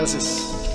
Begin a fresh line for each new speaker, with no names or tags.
Gracias.